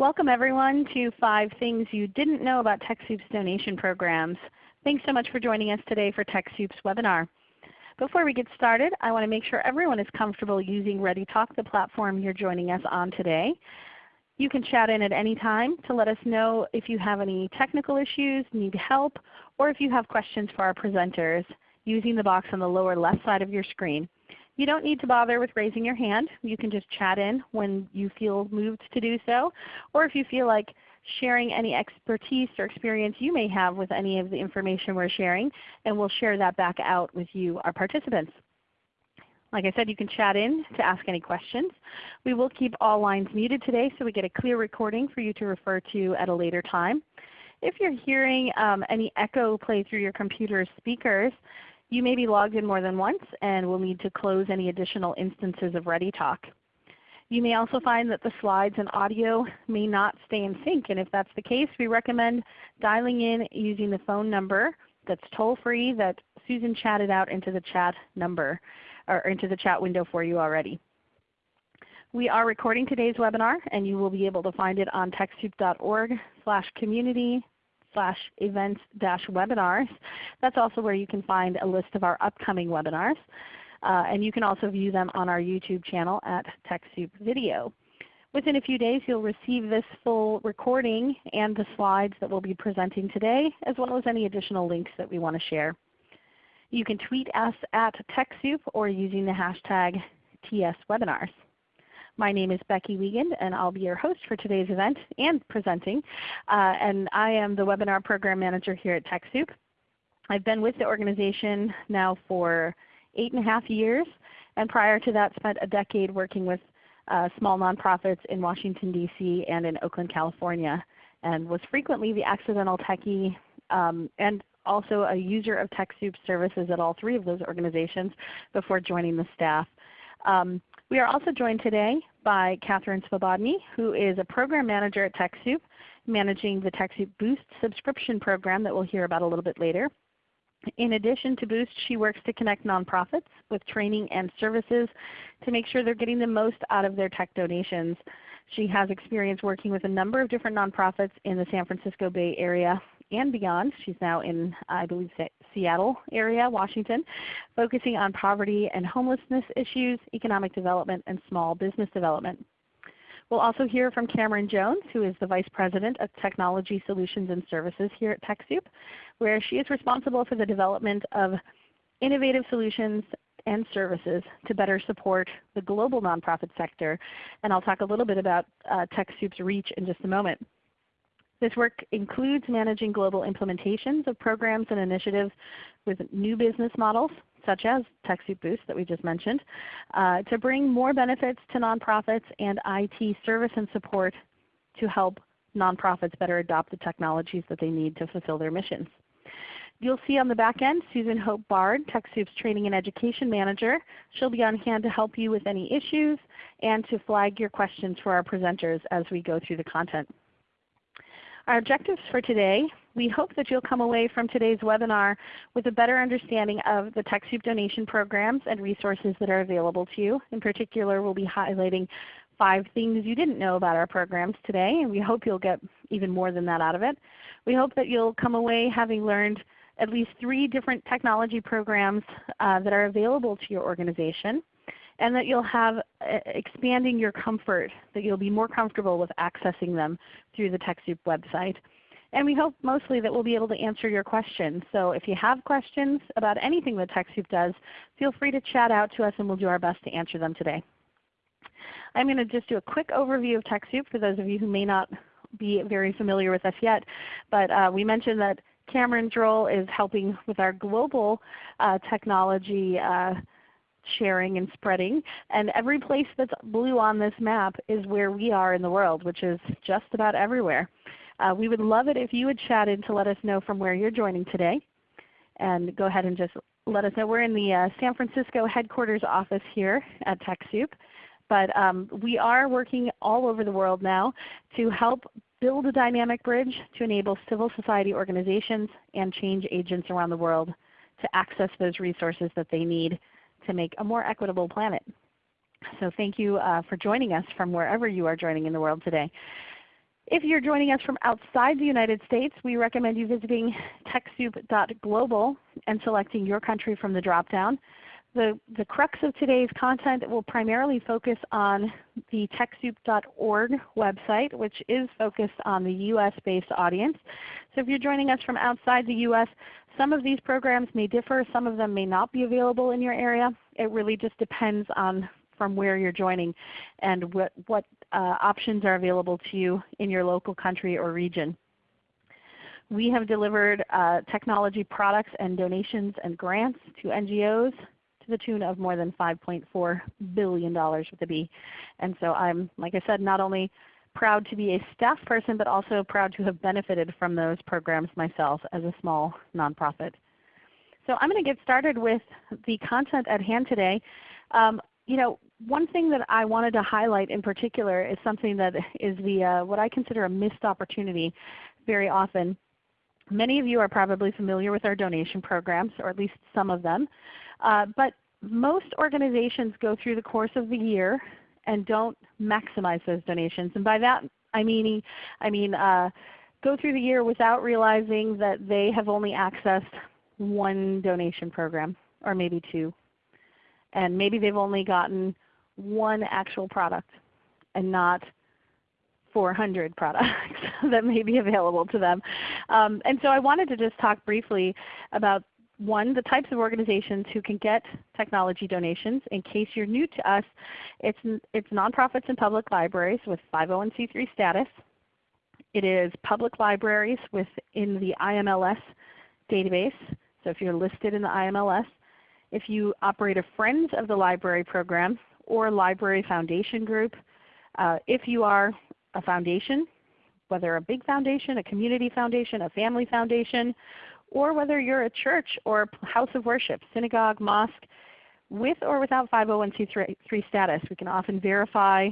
Welcome everyone to 5 Things You Didn't Know About TechSoup's Donation Programs. Thanks so much for joining us today for TechSoup's webinar. Before we get started, I want to make sure everyone is comfortable using ReadyTalk, the platform you're joining us on today. You can chat in at any time to let us know if you have any technical issues, need help, or if you have questions for our presenters using the box on the lower left side of your screen. You don't need to bother with raising your hand. You can just chat in when you feel moved to do so, or if you feel like sharing any expertise or experience you may have with any of the information we're sharing, and we'll share that back out with you, our participants. Like I said, you can chat in to ask any questions. We will keep all lines muted today so we get a clear recording for you to refer to at a later time. If you're hearing um, any echo play through your computer speakers, you may be logged in more than once and will need to close any additional instances of ReadyTalk. You may also find that the slides and audio may not stay in sync, and if that's the case, we recommend dialing in using the phone number that's toll free that Susan chatted out into the chat number or into the chat window for you already. We are recording today's webinar and you will be able to find it on TechSoup.org slash community slash events dash webinars. That's also where you can find a list of our upcoming webinars. Uh, and you can also view them on our YouTube channel at TechSoup Video. Within a few days you'll receive this full recording and the slides that we'll be presenting today, as well as any additional links that we want to share. You can tweet us at TechSoup or using the hashtag TSWebinars. My name is Becky Wiegand and I'll be your host for today's event and presenting. Uh, and I am the Webinar Program Manager here at TechSoup. I've been with the organization now for eight and a half years and prior to that spent a decade working with uh, small nonprofits in Washington DC and in Oakland, California and was frequently the accidental techie um, and also a user of TechSoup services at all three of those organizations before joining the staff. Um, we are also joined today by Catherine Svobodny, who is a Program Manager at TechSoup, managing the TechSoup Boost subscription program that we'll hear about a little bit later. In addition to Boost, she works to connect nonprofits with training and services to make sure they're getting the most out of their tech donations. She has experience working with a number of different nonprofits in the San Francisco Bay Area and beyond. She's now in, I believe, Seattle area, Washington, focusing on poverty and homelessness issues, economic development, and small business development. We'll also hear from Cameron Jones, who is the Vice President of Technology Solutions and Services here at TechSoup, where she is responsible for the development of innovative solutions and services to better support the global nonprofit sector. And I'll talk a little bit about uh, TechSoup's reach in just a moment. This work includes managing global implementations of programs and initiatives with new business models, such as TechSoup Boost that we just mentioned, uh, to bring more benefits to nonprofits and IT service and support to help nonprofits better adopt the technologies that they need to fulfill their missions. You'll see on the back end Susan Hope Bard, TechSoup's Training and Education Manager. She'll be on hand to help you with any issues and to flag your questions for our presenters as we go through the content. Our objectives for today, we hope that you'll come away from today's webinar with a better understanding of the TechSoup donation programs and resources that are available to you. In particular, we'll be highlighting five things you didn't know about our programs today, and we hope you'll get even more than that out of it. We hope that you'll come away having learned at least three different technology programs uh, that are available to your organization and that you'll have uh, expanding your comfort, that you'll be more comfortable with accessing them through the TechSoup website. And we hope mostly that we'll be able to answer your questions. So if you have questions about anything that TechSoup does, feel free to chat out to us and we'll do our best to answer them today. I'm going to just do a quick overview of TechSoup for those of you who may not be very familiar with us yet. But uh, we mentioned that Cameron's role is helping with our global uh, technology uh, sharing and spreading. And every place that's blue on this map is where we are in the world, which is just about everywhere. Uh, we would love it if you would chat in to let us know from where you're joining today. And go ahead and just let us know. We're in the uh, San Francisco headquarters office here at TechSoup. But um, we are working all over the world now to help build a dynamic bridge to enable civil society organizations and change agents around the world to access those resources that they need to make a more equitable planet. So thank you uh, for joining us from wherever you are joining in the world today. If you're joining us from outside the United States, we recommend you visiting TechSoup.global and selecting your country from the drop-down. The, the crux of today's content will primarily focus on the TechSoup.org website, which is focused on the US-based audience. So if you're joining us from outside the US, some of these programs may differ. Some of them may not be available in your area. It really just depends on from where you're joining and what, what uh, options are available to you in your local country or region. We have delivered uh, technology products and donations and grants to NGOs to the tune of more than $5.4 billion with a B. And so I'm, like I said, not only proud to be a staff person, but also proud to have benefited from those programs myself as a small nonprofit. So I'm going to get started with the content at hand today. Um, you know, one thing that I wanted to highlight in particular is something that is the uh, what I consider a missed opportunity very often. Many of you are probably familiar with our donation programs, or at least some of them. Uh, but most organizations go through the course of the year and don't maximize those donations. And by that I mean, I mean uh, go through the year without realizing that they have only accessed one donation program, or maybe two and maybe they've only gotten one actual product and not 400 products that may be available to them. Um, and so I wanted to just talk briefly about one, the types of organizations who can get technology donations. In case you're new to us, it's, it's nonprofits and public libraries with 501c3 status. It is public libraries within the IMLS database. So if you're listed in the IMLS, if you operate a Friends of the Library program or a Library Foundation group, uh, if you are a foundation, whether a big foundation, a community foundation, a family foundation, or whether you're a church or house of worship, synagogue, mosque, with or without 501c3 status. We can often verify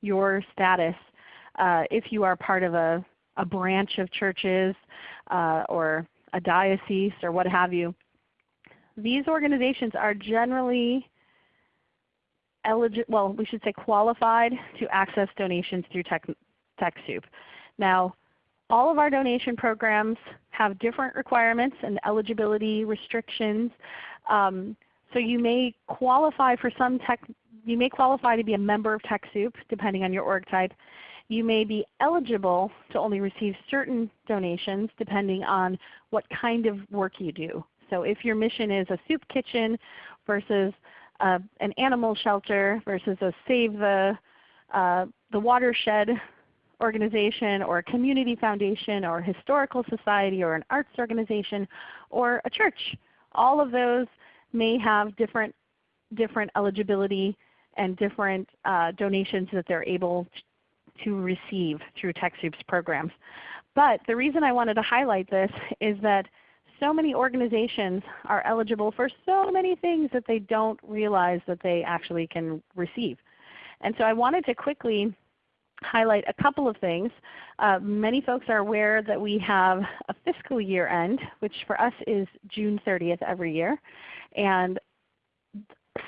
your status uh, if you are part of a, a branch of churches uh, or a diocese or what have you these organizations are generally eligible, well we should say qualified to access donations through Tech, TechSoup. Now all of our donation programs have different requirements and eligibility restrictions. Um, so you may qualify for some tech, you may qualify to be a member of TechSoup depending on your org type. You may be eligible to only receive certain donations depending on what kind of work you do. So if your mission is a soup kitchen versus uh, an animal shelter versus a Save the, uh, the Watershed organization or a community foundation or a historical society or an arts organization or a church, all of those may have different, different eligibility and different uh, donations that they're able to receive through TechSoup's programs. But the reason I wanted to highlight this is that so many organizations are eligible for so many things that they don't realize that they actually can receive. And so I wanted to quickly highlight a couple of things. Uh, many folks are aware that we have a fiscal year end, which for us is June 30th every year. And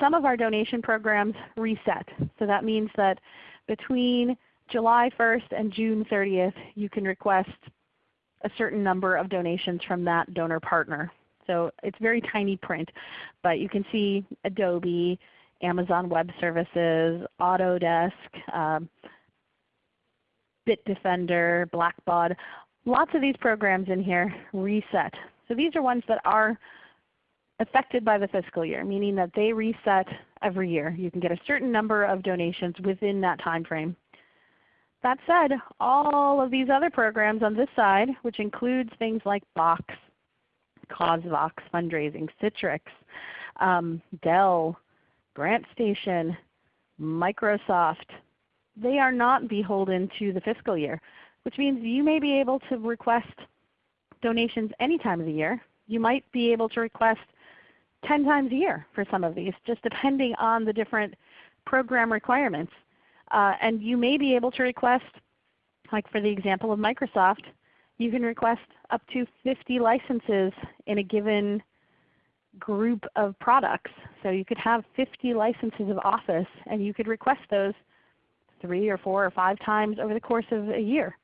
some of our donation programs reset. So that means that between July 1st and June 30th you can request a certain number of donations from that donor partner. So it's very tiny print, but you can see Adobe, Amazon Web Services, Autodesk, um, Bitdefender, Blackbaud, lots of these programs in here reset. So these are ones that are affected by the fiscal year, meaning that they reset every year. You can get a certain number of donations within that time frame. That said, all of these other programs on this side, which includes things like Box, CauseVox, Fundraising, Citrix, um, Dell, GrantStation, Microsoft, they are not beholden to the fiscal year, which means you may be able to request donations any time of the year. You might be able to request 10 times a year for some of these, just depending on the different program requirements. Uh, and you may be able to request, like for the example of Microsoft, you can request up to 50 licenses in a given group of products. So you could have 50 licenses of Office and you could request those three or four or five times over the course of a year.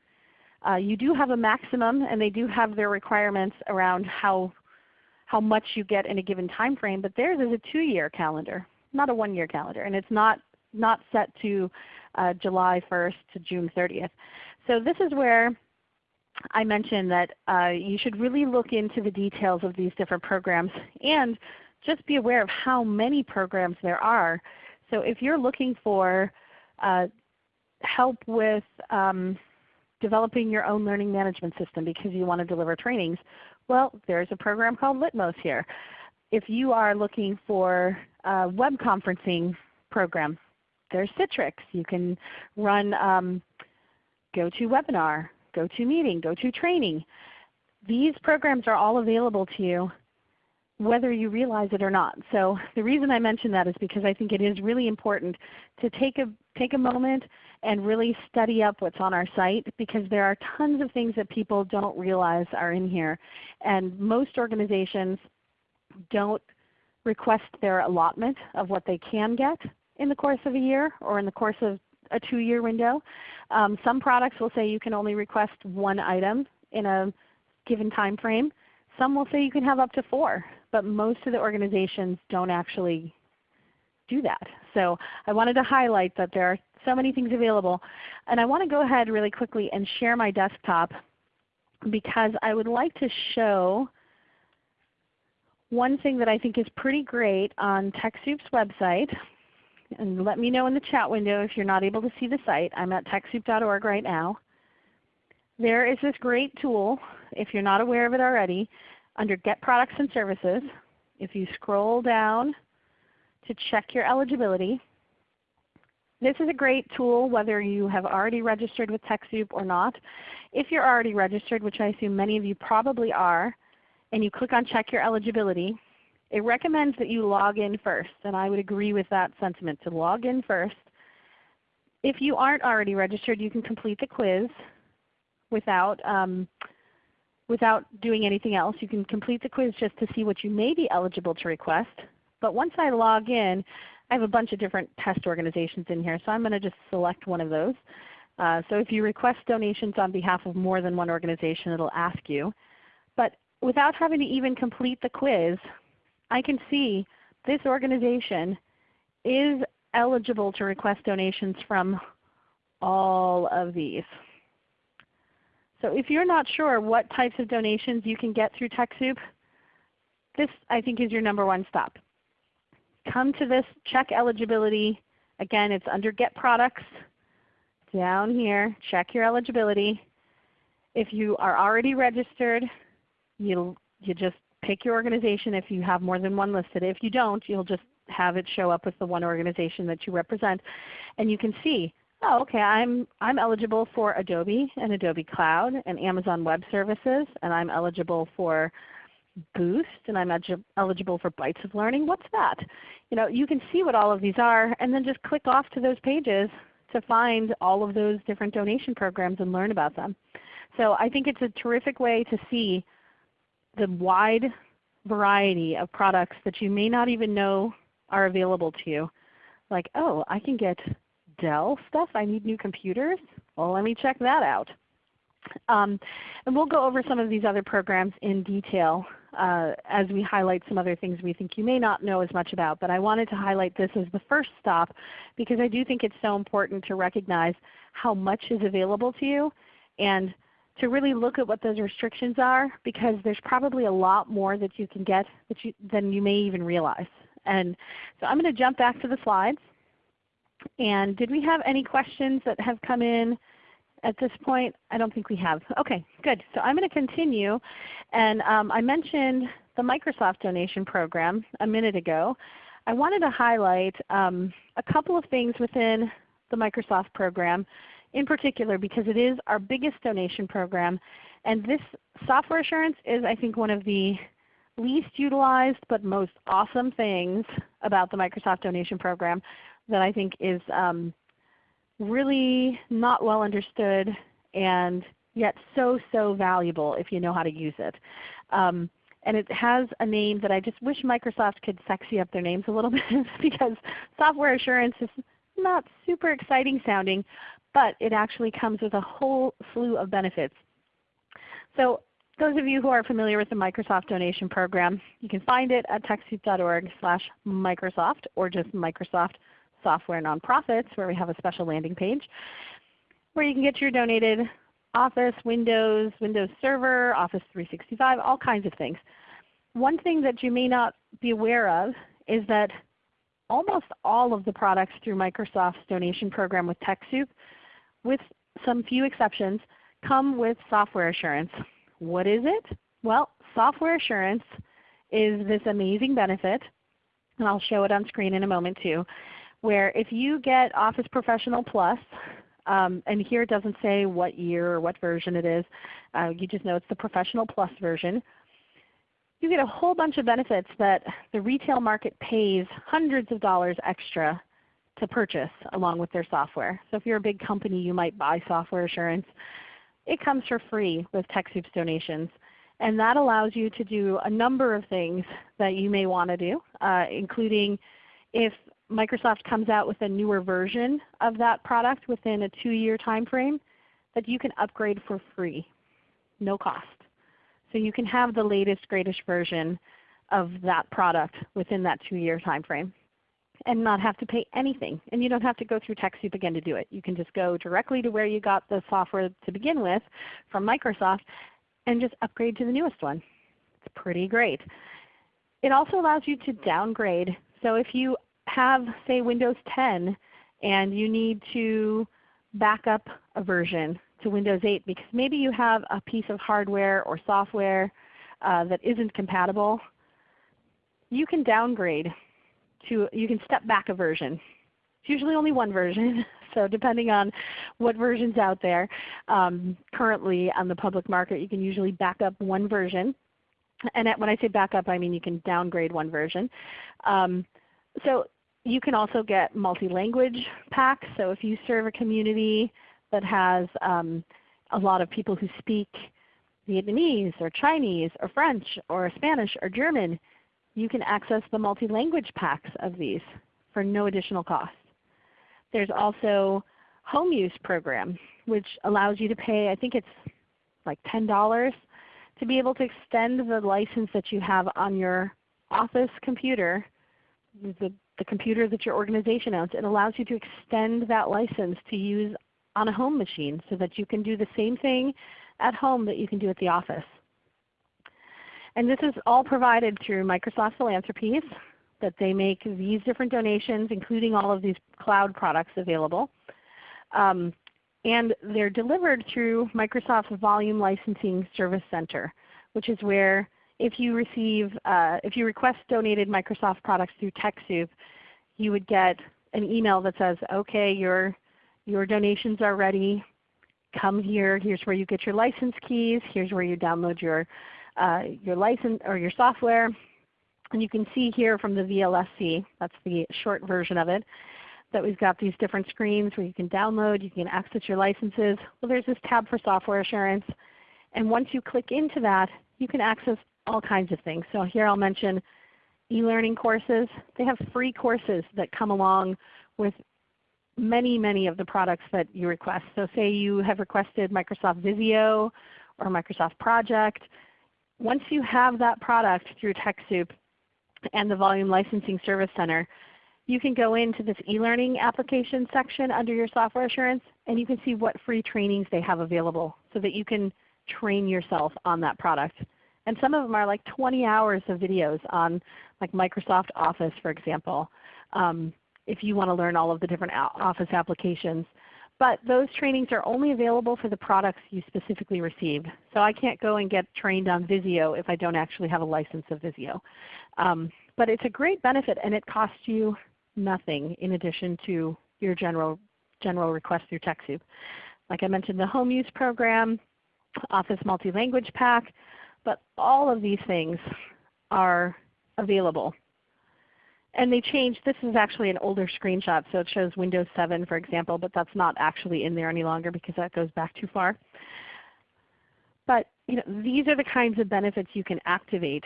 Uh, you do have a maximum and they do have their requirements around how, how much you get in a given time frame, but theirs is a two-year calendar, not a one-year calendar. And it's not, not set to uh, July 1st to June 30th. So this is where I mentioned that uh, you should really look into the details of these different programs and just be aware of how many programs there are. So if you're looking for uh, help with um, developing your own learning management system because you want to deliver trainings, well there's a program called Litmos here. If you are looking for a web conferencing program, there's Citrix. You can run um, GoToWebinar, GoToMeeting, GoToTraining. These programs are all available to you whether you realize it or not. So the reason I mention that is because I think it is really important to take a, take a moment and really study up what's on our site because there are tons of things that people don't realize are in here. And most organizations don't request their allotment of what they can get in the course of a year or in the course of a two-year window. Um, some products will say you can only request one item in a given time frame. Some will say you can have up to four, but most of the organizations don't actually do that. So I wanted to highlight that there are so many things available. And I want to go ahead really quickly and share my desktop because I would like to show one thing that I think is pretty great on TechSoup's website and let me know in the chat window if you're not able to see the site. I'm at TechSoup.org right now. There is this great tool, if you're not aware of it already, under Get Products and Services. If you scroll down to check your eligibility, this is a great tool whether you have already registered with TechSoup or not. If you're already registered, which I assume many of you probably are, and you click on Check Your Eligibility, it recommends that you log in first, and I would agree with that sentiment to log in first. If you aren't already registered, you can complete the quiz without, um, without doing anything else. You can complete the quiz just to see what you may be eligible to request. But once I log in, I have a bunch of different test organizations in here, so I'm going to just select one of those. Uh, so if you request donations on behalf of more than one organization, it will ask you. But without having to even complete the quiz, I can see this organization is eligible to request donations from all of these. So if you're not sure what types of donations you can get through TechSoup, this I think is your number one stop. Come to this, check eligibility. Again, it's under Get Products. Down here, check your eligibility. If you are already registered, you you just pick your organization if you have more than one listed. If you don't, you'll just have it show up with the one organization that you represent. And you can see, oh okay, I'm, I'm eligible for Adobe and Adobe Cloud and Amazon Web Services, and I'm eligible for Boost, and I'm eligible for Bytes of Learning. What's that? You know, you can see what all of these are, and then just click off to those pages to find all of those different donation programs and learn about them. So I think it's a terrific way to see the wide variety of products that you may not even know are available to you. Like, oh, I can get Dell stuff. I need new computers. Well, let me check that out. Um, and we'll go over some of these other programs in detail uh, as we highlight some other things we think you may not know as much about. But I wanted to highlight this as the first stop because I do think it's so important to recognize how much is available to you and to really look at what those restrictions are because there's probably a lot more that you can get that you, than you may even realize. And so I'm going to jump back to the slides. And did we have any questions that have come in at this point? I don't think we have. Okay, good. So I'm going to continue. And um, I mentioned the Microsoft donation program a minute ago. I wanted to highlight um, a couple of things within the Microsoft program in particular because it is our biggest donation program. And this software assurance is I think one of the least utilized but most awesome things about the Microsoft donation program that I think is um, really not well understood and yet so, so valuable if you know how to use it. Um, and it has a name that I just wish Microsoft could sexy up their names a little bit because software assurance is not super exciting sounding, but it actually comes with a whole slew of benefits. So those of you who are familiar with the Microsoft donation program, you can find it at TechSoup.org slash Microsoft or just Microsoft Software Nonprofits where we have a special landing page where you can get your donated Office, Windows, Windows Server, Office 365, all kinds of things. One thing that you may not be aware of is that almost all of the products through Microsoft's donation program with TechSoup, with some few exceptions, come with software assurance. What is it? Well, software assurance is this amazing benefit, and I'll show it on screen in a moment too, where if you get Office Professional Plus, um, and here it doesn't say what year or what version it is, uh, you just know it's the Professional Plus version. You get a whole bunch of benefits that the retail market pays hundreds of dollars extra to purchase along with their software. So if you're a big company, you might buy software assurance. It comes for free with TechSoup's donations. And that allows you to do a number of things that you may want to do, uh, including if Microsoft comes out with a newer version of that product within a 2-year time frame, that you can upgrade for free, no cost. So you can have the latest, greatest version of that product within that 2-year time frame and not have to pay anything. And you don't have to go through TechSoup again to do it. You can just go directly to where you got the software to begin with from Microsoft and just upgrade to the newest one. It's pretty great. It also allows you to downgrade. So if you have say Windows 10 and you need to back up a version to Windows 8 because maybe you have a piece of hardware or software uh, that isn't compatible, you can downgrade to, you can step back a version. It's usually only one version, so depending on what version's out there um, currently on the public market, you can usually back up one version. And when I say back up, I mean you can downgrade one version. Um, so you can also get multi-language packs. So if you serve a community that has um, a lot of people who speak Vietnamese or Chinese or French or Spanish or German, you can access the multi-language packs of these for no additional cost. There's also home use program which allows you to pay, I think it's like $10 to be able to extend the license that you have on your office computer the, the computer that your organization owns, it allows you to extend that license to use on a home machine so that you can do the same thing at home that you can do at the office. And this is all provided through Microsoft Philanthropies that they make these different donations including all of these cloud products available. Um, and they're delivered through Microsoft's Volume Licensing Service Center, which is where if you receive, uh, if you request donated Microsoft products through TechSoup, you would get an email that says, okay, your, your donations are ready. Come here. Here's where you get your license keys. Here's where you download your, uh, your license or your software. And you can see here from the VLSC, that's the short version of it, that we've got these different screens where you can download, you can access your licenses. Well, there's this tab for software assurance. And once you click into that, you can access all kinds of things. So here I'll mention e-learning courses. They have free courses that come along with many, many of the products that you request. So say you have requested Microsoft Visio or Microsoft Project. Once you have that product through TechSoup and the Volume Licensing Service Center, you can go into this e-learning application section under your software assurance and you can see what free trainings they have available so that you can train yourself on that product. And some of them are like 20 hours of videos on like Microsoft Office for example, um, if you want to learn all of the different Office applications. But those trainings are only available for the products you specifically received. So I can't go and get trained on Visio if I don't actually have a license of Visio. Um, but it's a great benefit and it costs you nothing in addition to your general, general request through TechSoup. Like I mentioned the home use program, Office Multi-Language Pack, but all of these things are available. And they changed, this is actually an older screenshot, so it shows Windows 7 for example, but that's not actually in there any longer because that goes back too far. But you know, these are the kinds of benefits you can activate.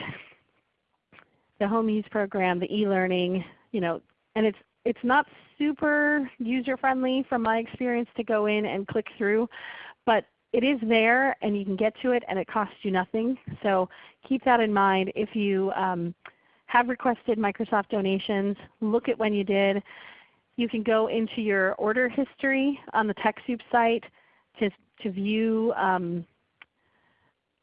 The home use program, the e-learning, you know, and it's it's not super user friendly from my experience to go in and click through, but it is there and you can get to it and it costs you nothing. So keep that in mind if you um, have requested Microsoft donations, look at when you did. You can go into your order history on the TechSoup site to, to view um,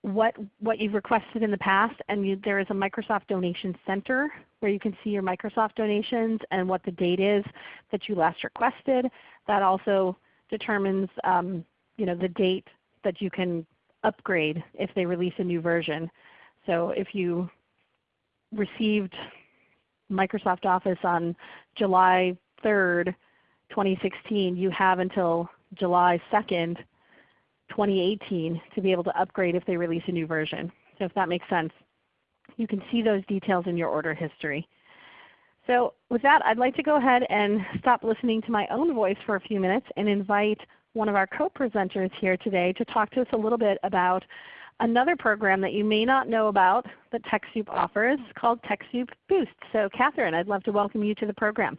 what, what you've requested in the past. And you, there is a Microsoft Donation Center where you can see your Microsoft donations and what the date is that you last requested. That also determines um, you know, the date that you can upgrade if they release a new version. So if you received Microsoft Office on July 3rd, 2016, you have until July 2nd, 2018 to be able to upgrade if they release a new version. So if that makes sense. You can see those details in your order history. So with that, I'd like to go ahead and stop listening to my own voice for a few minutes and invite one of our co-presenters here today to talk to us a little bit about another program that you may not know about that TechSoup offers called TechSoup Boost. So Catherine, I'd love to welcome you to the program.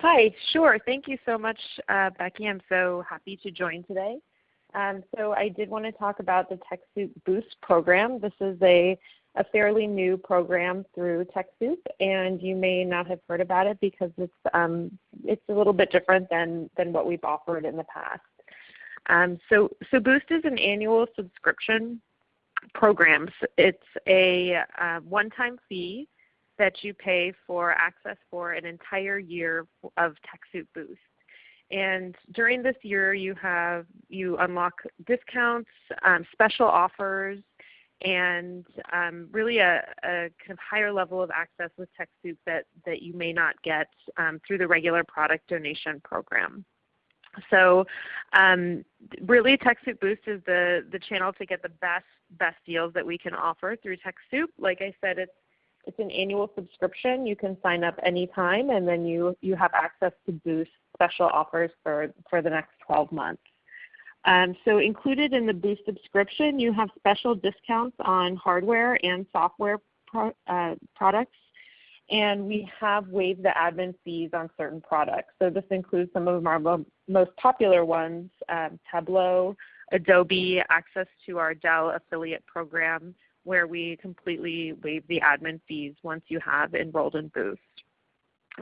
Hi, sure. Thank you so much, uh, Becky. I'm so happy to join today. Um, so I did want to talk about the TechSoup Boost program. This is a, a fairly new program through TechSoup, and you may not have heard about it because it's, um, it's a little bit different than, than what we've offered in the past. Um, so, so Boost is an annual subscription program. It's a uh, one-time fee that you pay for access for an entire year of TechSoup Boost. And during this year, you have you unlock discounts, um, special offers, and um, really a, a, kind of higher level of access with TechSoup that, that you may not get um, through the regular product donation program. So um, really TechSoup Boost is the, the channel to get the best, best deals that we can offer through TechSoup. Like I said, it's, it's an annual subscription. You can sign up anytime and then you, you have access to Boost special offers for, for the next 12 months. Um, so included in the Boost subscription, you have special discounts on hardware and software pro, uh, products and we have waived the admin fees on certain products. So this includes some of our mo most popular ones, um, Tableau, Adobe, access to our Dell affiliate program where we completely waive the admin fees once you have enrolled in Boost.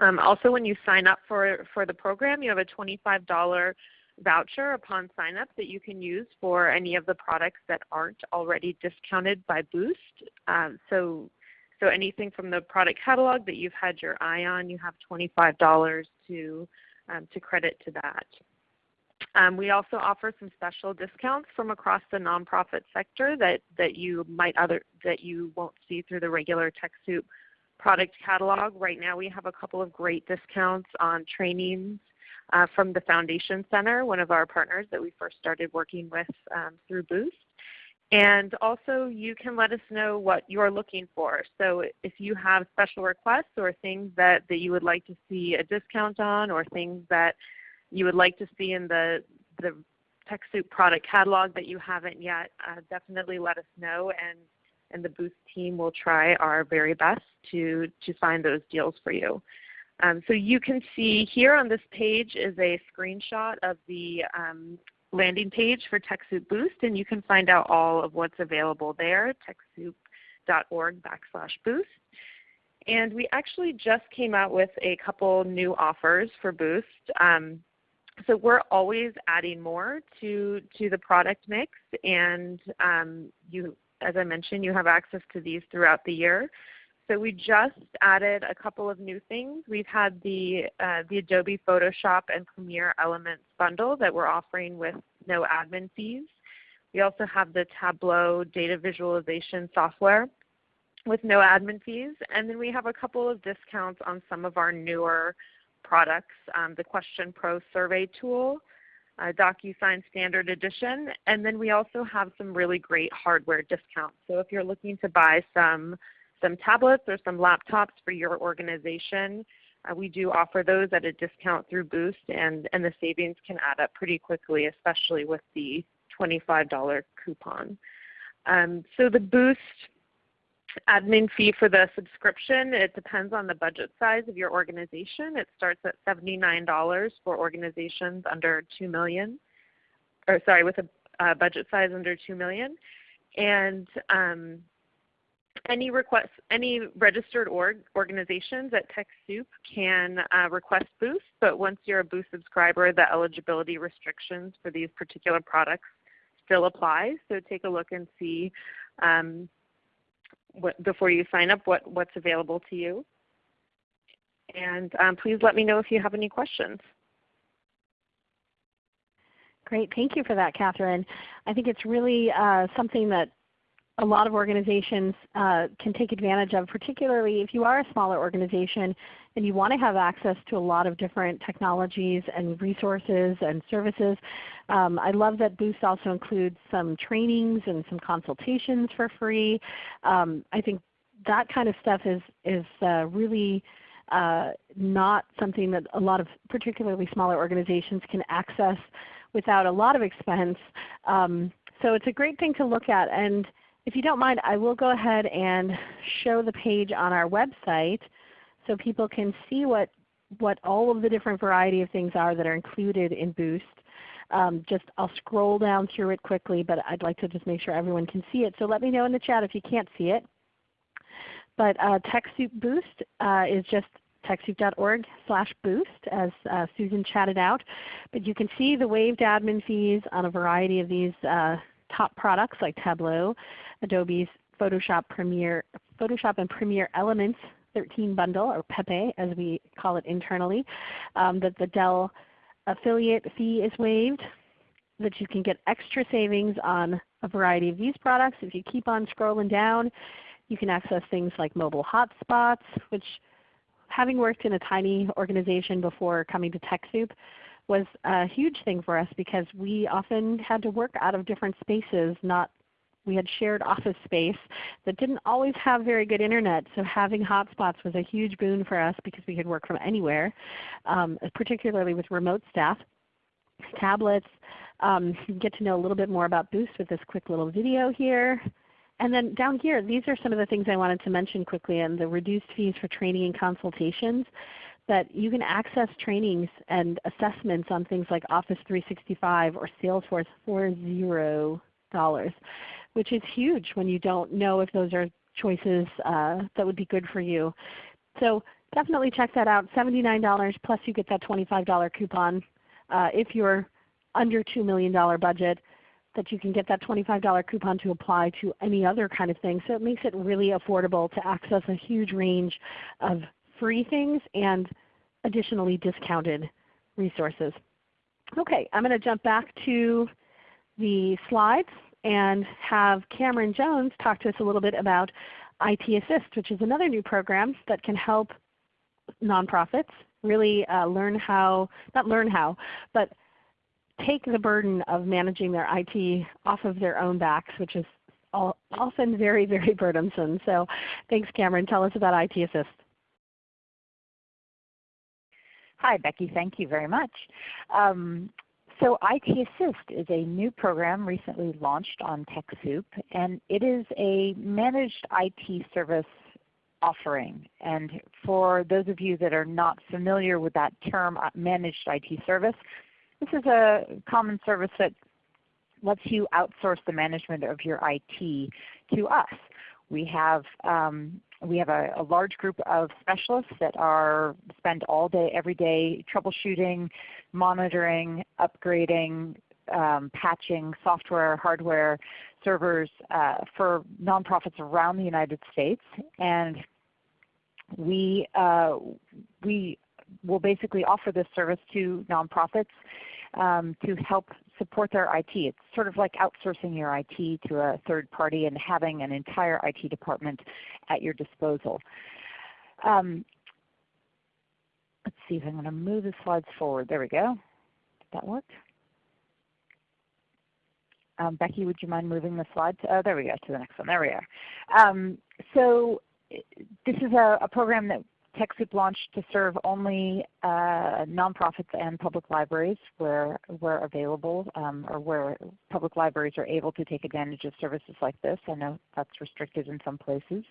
Um, also when you sign up for, for the program, you have a $25 voucher upon sign up that you can use for any of the products that aren't already discounted by Boost. Um, so so anything from the product catalog that you've had your eye on, you have $25 to, um, to credit to that. Um, we also offer some special discounts from across the nonprofit sector that, that you might other that you won't see through the regular TechSoup product catalog. Right now we have a couple of great discounts on trainings uh, from the Foundation Center, one of our partners that we first started working with um, through Boost. And also you can let us know what you're looking for. So if you have special requests or things that, that you would like to see a discount on or things that you would like to see in the, the TechSoup product catalog that you haven't yet, uh, definitely let us know and, and the Boost team will try our very best to, to find those deals for you. Um, so you can see here on this page is a screenshot of the um, landing page for TechSoup Boost, and you can find out all of what's available there, TechSoup.org backslash boost. And we actually just came out with a couple new offers for Boost. Um, so we're always adding more to, to the product mix, and um, you, as I mentioned, you have access to these throughout the year. So we just added a couple of new things. We've had the, uh, the Adobe Photoshop and Premiere Elements bundle that we're offering with no admin fees. We also have the Tableau data visualization software with no admin fees. And then we have a couple of discounts on some of our newer products, um, the Question Pro survey tool, uh, DocuSign Standard Edition, and then we also have some really great hardware discounts. So if you're looking to buy some some tablets or some laptops for your organization. Uh, we do offer those at a discount through Boost and, and the savings can add up pretty quickly, especially with the $25 coupon. Um, so the Boost admin fee for the subscription, it depends on the budget size of your organization. It starts at $79 for organizations under 2 million, or sorry, with a uh, budget size under 2 million. And um, any requests, any registered org, organizations at TechSoup can uh, request Boost, but once you're a Boost subscriber, the eligibility restrictions for these particular products still apply. So take a look and see um, what, before you sign up what, what's available to you. And um, please let me know if you have any questions. Great, thank you for that, Catherine. I think it's really uh, something that a lot of organizations uh, can take advantage of, particularly if you are a smaller organization and you want to have access to a lot of different technologies and resources and services. Um, I love that Boost also includes some trainings and some consultations for free. Um, I think that kind of stuff is, is uh, really uh, not something that a lot of particularly smaller organizations can access without a lot of expense. Um, so it's a great thing to look at. And if you don't mind, I will go ahead and show the page on our website so people can see what, what all of the different variety of things are that are included in Boost. Um, just I'll scroll down through it quickly, but I'd like to just make sure everyone can see it. So let me know in the chat if you can't see it. But uh, TechSoup Boost uh, is just TechSoup.org slash boost as uh, Susan chatted out. But you can see the waived admin fees on a variety of these uh, top products like Tableau, Adobe's Photoshop Premiere, Photoshop and Premiere Elements 13 bundle, or Pepe as we call it internally, um, that the Dell affiliate fee is waived, that you can get extra savings on a variety of these products. If you keep on scrolling down, you can access things like mobile hotspots, which having worked in a tiny organization before coming to TechSoup was a huge thing for us because we often had to work out of different spaces, not we had shared office space that didn't always have very good Internet. So having hotspots was a huge boon for us because we could work from anywhere, um, particularly with remote staff. Tablets, um, get to know a little bit more about Boost with this quick little video here. And then down here, these are some of the things I wanted to mention quickly and the reduced fees for training and consultations that you can access trainings and assessments on things like Office 365 or Salesforce for zero dollars which is huge when you don't know if those are choices uh, that would be good for you. So definitely check that out. $79 plus you get that $25 coupon uh, if you're under $2 million budget that you can get that $25 coupon to apply to any other kind of thing. So it makes it really affordable to access a huge range of free things and additionally discounted resources. Okay, I'm going to jump back to the slides and have Cameron Jones talk to us a little bit about IT Assist, which is another new program that can help nonprofits really uh, learn how, not learn how, but take the burden of managing their IT off of their own backs, which is often very, very burdensome. So thanks Cameron. Tell us about IT Assist. Hi Becky, thank you very much. Um, so IT Assist is a new program recently launched on TechSoup, and it is a managed IT service offering. And for those of you that are not familiar with that term, uh, managed IT service, this is a common service that lets you outsource the management of your IT to us. We have um, we have a, a, large group of specialists that are spend all day, every day troubleshooting, monitoring, upgrading, um, patching software, hardware, servers uh, for nonprofits around the United States. And we, uh, we will basically offer this service to nonprofits um, to help support their IT. It's sort of like outsourcing your IT to a third party and having an entire IT department at your disposal. Um, let's see if I'm going to move the slides forward. There we go. Did that work? Um, Becky, would you mind moving the slide? Oh, there we go, to the next one. There we are. Um, so this is a, a, program that TechSoup launched to serve only uh, nonprofits and public libraries where, where available um, or where public libraries are able to take advantage of services like this. I know that's restricted in some places.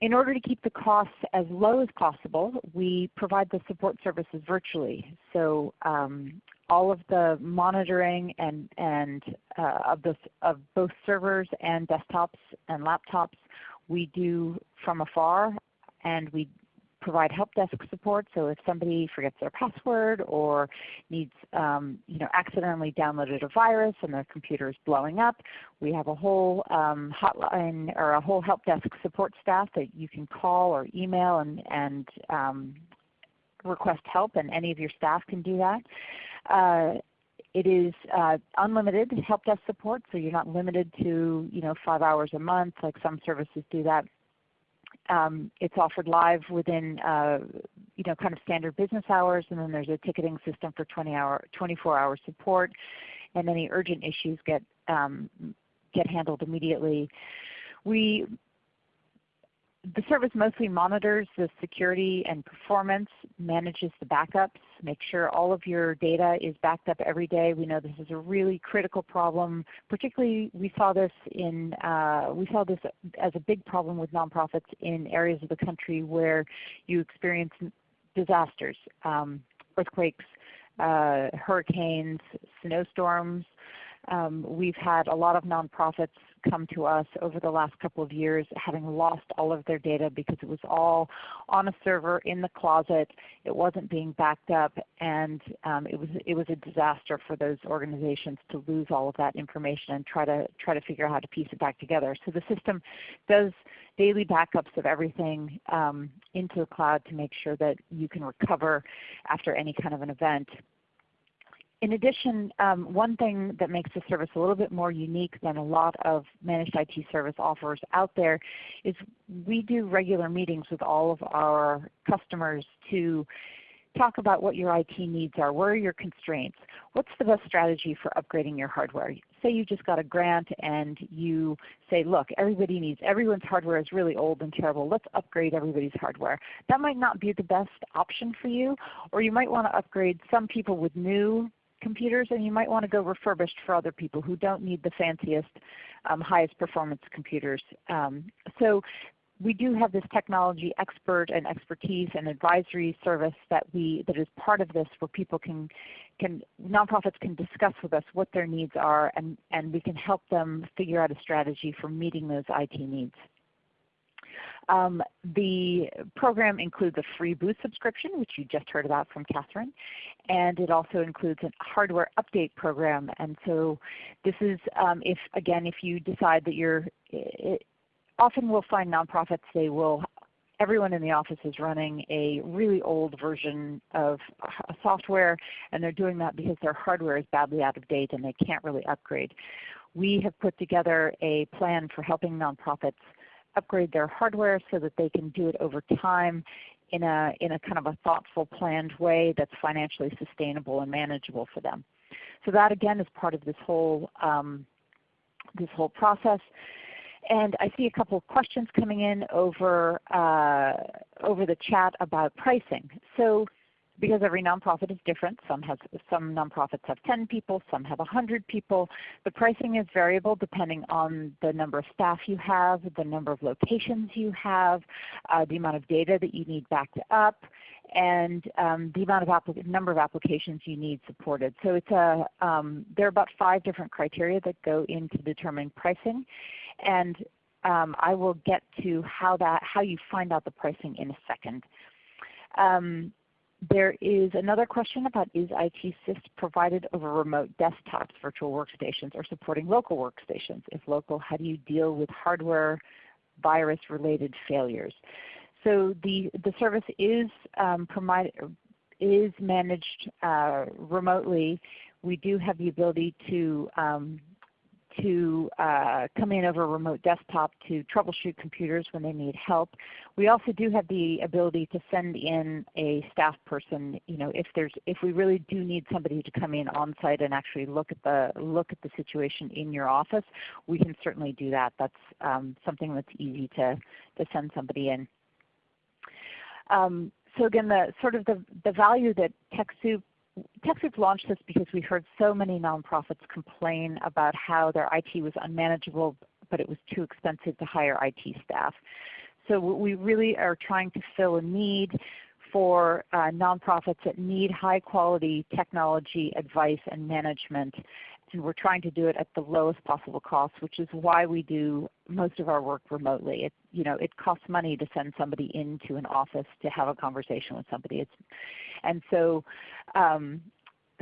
In order to keep the costs as low as possible, we provide the support services virtually. So um, all of the monitoring and, and uh, of, the, of both servers and desktops and laptops we do from afar and we provide help desk support. So if somebody forgets their password or needs, um, you know, accidentally downloaded a virus and their computer is blowing up, we have a whole um, hotline or a whole help desk support staff that you can call or email and, and um, request help, and any of your staff can do that. Uh, it is uh, unlimited help desk support, so you're not limited to you know five hours a month like some services do that. Um, it's offered live within uh, you know kind of standard business hours, and then there's a ticketing system for 20 hour, 24 hour support, and any urgent issues get um, get handled immediately. We the service mostly monitors the security and performance, manages the backups, makes sure all of your data is backed up every day. We know this is a really critical problem. Particularly, we saw this in uh, we saw this as a big problem with nonprofits in areas of the country where you experience disasters, um, earthquakes, uh, hurricanes, snowstorms. Um, we've had a lot of nonprofits come to us over the last couple of years having lost all of their data because it was all on a server in the closet. It wasn't being backed up and um, it, was, it was a disaster for those organizations to lose all of that information and try to, try to figure out how to piece it back together. So the system does daily backups of everything um, into the cloud to make sure that you can recover after any kind of an event in addition, um, one thing that makes the service a little bit more unique than a lot of managed IT service offers out there is we do regular meetings with all of our customers to talk about what your IT needs are. Where are your constraints? What's the best strategy for upgrading your hardware? Say you just got a grant and you say, look, everybody needs, everyone's hardware is really old and terrible. Let's upgrade everybody's hardware. That might not be the best option for you, or you might want to upgrade some people with new computers and you might want to go refurbished for other people who don't need the fanciest, um, highest performance computers. Um, so we do have this technology expert and expertise and advisory service that we that is part of this where people can can nonprofits can discuss with us what their needs are and, and we can help them figure out a strategy for meeting those IT needs. Um, the program includes a free Boost subscription, which you just heard about from Catherine, and it also includes a hardware update program. And so this is, um, if again, if you decide that you're, it, often we'll find nonprofits, they will everyone in the office is running a really old version of software and they're doing that because their hardware is badly out of date and they can't really upgrade. We have put together a plan for helping nonprofits upgrade their hardware so that they can do it over time in a, in a kind of a thoughtful, planned way that's financially sustainable and manageable for them. So that again is part of this whole, um, this whole process. And I see a couple of questions coming in over, uh, over the chat about pricing. So because every nonprofit is different. Some, has, some nonprofits have 10 people, some have 100 people. The pricing is variable depending on the number of staff you have, the number of locations you have, uh, the amount of data that you need backed up, and um, the amount of number of applications you need supported. So it's a, um, there are about five different criteria that go into determining pricing. And um, I will get to how, that, how you find out the pricing in a second. There is another question about is IT Assist provided over remote desktops, virtual workstations, or supporting local workstations? If local, how do you deal with hardware virus related failures? So the, the service is, um, is managed uh, remotely. We do have the ability to um, to uh, come in over a remote desktop to troubleshoot computers when they need help. We also do have the ability to send in a staff person. You know, if there's if we really do need somebody to come in on site and actually look at the look at the situation in your office, we can certainly do that. That's um, something that's easy to to send somebody in. Um, so again, the sort of the, the value that TechSoup TechSoup launched this because we heard so many nonprofits complain about how their IT was unmanageable, but it was too expensive to hire IT staff. So we really are trying to fill a need for uh, nonprofits that need high quality technology advice and management we're trying to do it at the lowest possible cost, which is why we do most of our work remotely. It, you know, it costs money to send somebody into an office to have a conversation with somebody. It's, and so, um,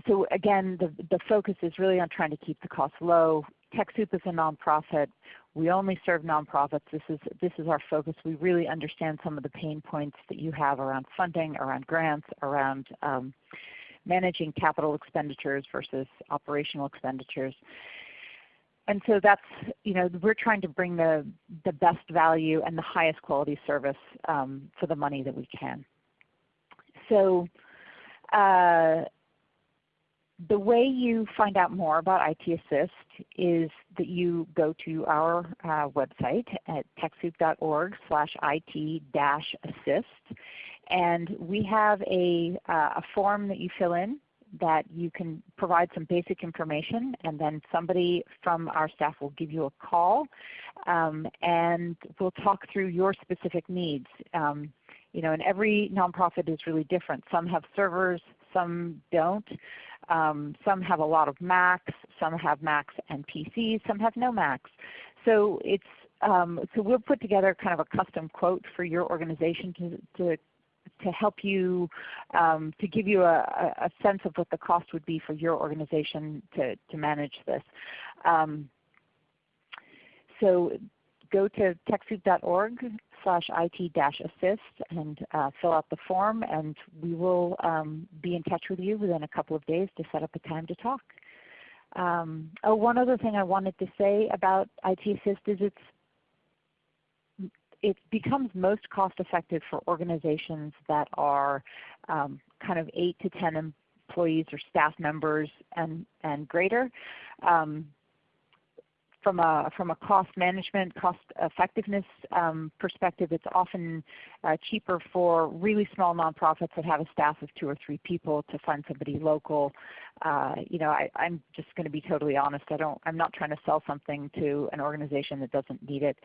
so again, the, the focus is really on trying to keep the cost low. TechSoup is a nonprofit. We only serve nonprofits. This is, this is our focus. We really understand some of the pain points that you have around funding, around grants, around um, managing capital expenditures versus operational expenditures. And so that's, you know, we're trying to bring the, the best value and the highest quality service um, for the money that we can. So uh, the way you find out more about IT Assist is that you go to our uh, website at TechSoup.org slash IT-assist and we have a, uh, a form that you fill in that you can provide some basic information and then somebody from our staff will give you a call um, and we'll talk through your specific needs. Um, you know, and every nonprofit is really different. Some have servers, some don't. Um, some have a lot of Macs, some have Macs and PCs, some have no Macs. So it's um, so we'll put together kind of a custom quote for your organization to, to to help you, um, to give you a, a, sense of what the cost would be for your organization to, to manage this. Um, so go to TechSoup.org slash IT-assist and uh, fill out the form and we will um, be in touch with you within a couple of days to set up a time to talk. Um, oh, one other thing I wanted to say about IT Assist is it's it becomes most cost effective for organizations that are um, kind of 8 to 10 employees or staff members and, and greater. Um, from a, from a cost management, cost effectiveness um, perspective, it's often uh, cheaper for really small nonprofits that have a staff of two or three people to find somebody local. Uh, you know, I, am just going to be totally honest. I don't, I'm not trying to sell something to an organization that doesn't need it.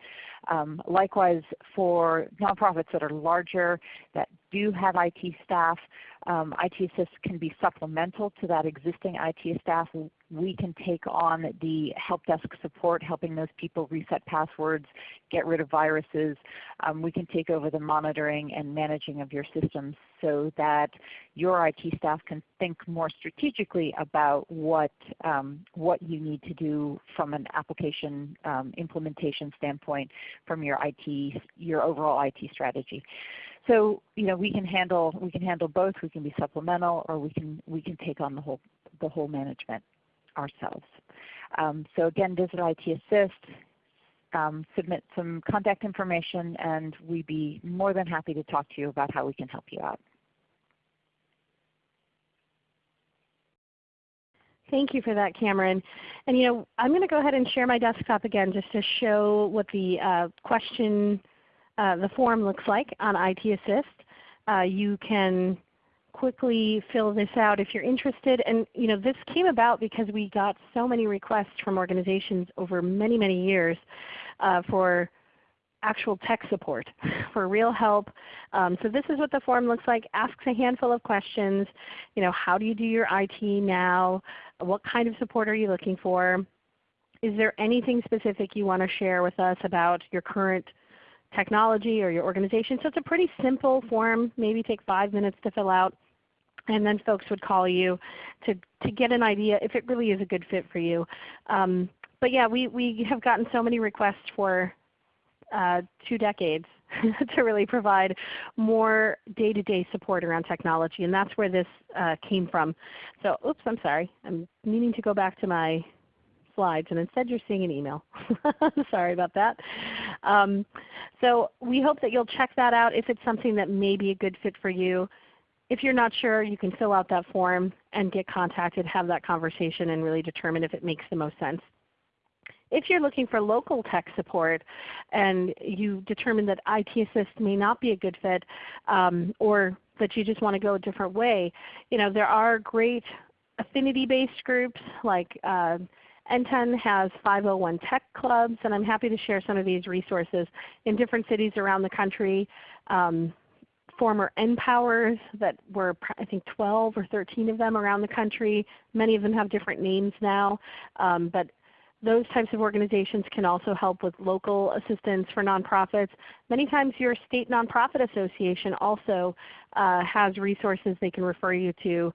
Um, likewise, for nonprofits that are larger, that do have IT staff, um, IT Assist can be supplemental to that existing IT staff. We can take on the help desk support, helping those people reset passwords, get rid of viruses. Um, we can take over the monitoring and managing of your systems so that your IT staff can think more strategically about what, um, what you need to do from an application um, implementation standpoint from your IT, your overall IT strategy. So you know we can handle we can handle both. We can be supplemental, or we can we can take on the whole the whole management ourselves. Um, so again, visit IT Assist, um, submit some contact information, and we'd be more than happy to talk to you about how we can help you out. Thank you for that, Cameron. And you know, I'm going to go ahead and share my desktop again just to show what the uh, question uh, the form looks like on IT Assist. Uh, you can quickly fill this out if you're interested. And you know, this came about because we got so many requests from organizations over many, many years uh, for actual tech support, for real help. Um, so this is what the form looks like. Asks a handful of questions. You know, how do you do your IT now? What kind of support are you looking for? Is there anything specific you want to share with us about your current technology or your organization. So it's a pretty simple form, maybe take five minutes to fill out. And then folks would call you to, to get an idea if it really is a good fit for you. Um, but yeah, we, we have gotten so many requests for uh, two decades to really provide more day-to-day -day support around technology. And that's where this uh, came from. So oops, I'm sorry. I'm meaning to go back to my slides and instead you're seeing an email. Sorry about that. Um, so we hope that you'll check that out if it's something that may be a good fit for you. If you're not sure, you can fill out that form and get contacted, have that conversation, and really determine if it makes the most sense. If you're looking for local tech support and you determine that IT Assist may not be a good fit um, or that you just want to go a different way, you know, there are great affinity-based groups like uh, NTEN has 501 tech clubs, and I'm happy to share some of these resources in different cities around the country. Um, former NPowers that were I think 12 or 13 of them around the country. Many of them have different names now. Um, but those types of organizations can also help with local assistance for nonprofits. Many times your state nonprofit association also uh, has resources they can refer you to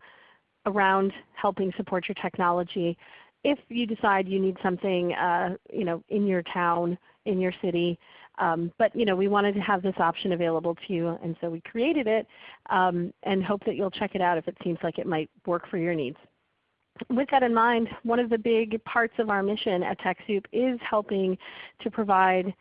around helping support your technology if you decide you need something uh, you know, in your town, in your city. Um, but you know, we wanted to have this option available to you, and so we created it um, and hope that you'll check it out if it seems like it might work for your needs. With that in mind, one of the big parts of our mission at TechSoup is helping to provide